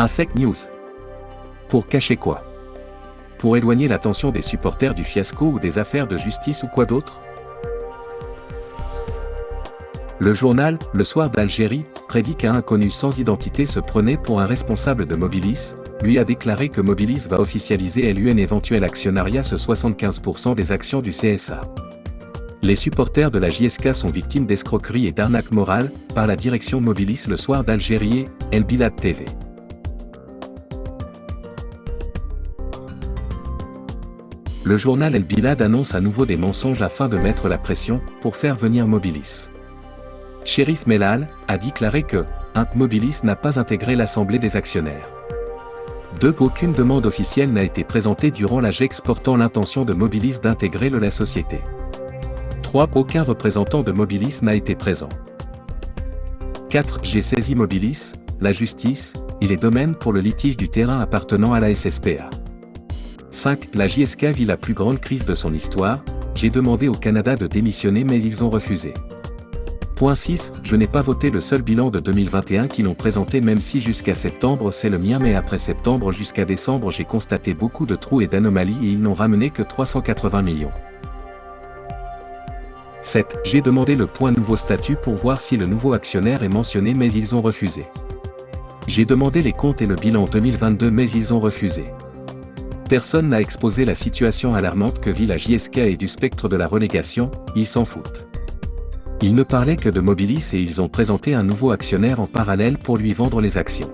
Un fake news. Pour cacher quoi? Pour éloigner l'attention des supporters du fiasco ou des affaires de justice ou quoi d'autre? Le journal, Le Soir d'Algérie, prédit qu'un inconnu sans identité se prenait pour un responsable de Mobilis, lui a déclaré que Mobilis va officialiser LUN éventuel actionnariat ce 75% des actions du CSA. Les supporters de la JSK sont victimes d'escroqueries et d'arnaques morales, par la direction Mobilis le soir d'Algérie El Bilad TV. Le journal El Bilad annonce à nouveau des mensonges afin de mettre la pression, pour faire venir Mobilis. Shérif Melal, a déclaré que, un Mobilis n'a pas intégré l'Assemblée des actionnaires. 2. Aucune demande officielle n'a été présentée durant la GEX portant l'intention de Mobilis d'intégrer la société. 3. Aucun représentant de Mobilis n'a été présent. 4. J'ai saisi Mobilis, la justice, et les domaines pour le litige du terrain appartenant à la SSPA. 5. La JSK vit la plus grande crise de son histoire, j'ai demandé au Canada de démissionner mais ils ont refusé. Point 6. Je n'ai pas voté le seul bilan de 2021 qu'ils ont présenté même si jusqu'à septembre c'est le mien mais après septembre jusqu'à décembre j'ai constaté beaucoup de trous et d'anomalies et ils n'ont ramené que 380 millions. 7. J'ai demandé le point nouveau statut pour voir si le nouveau actionnaire est mentionné mais ils ont refusé. J'ai demandé les comptes et le bilan 2022 mais ils ont refusé. Personne n'a exposé la situation alarmante que vit la JSK et du spectre de la relégation, ils s'en foutent. Ils ne parlaient que de Mobilis et ils ont présenté un nouveau actionnaire en parallèle pour lui vendre les actions.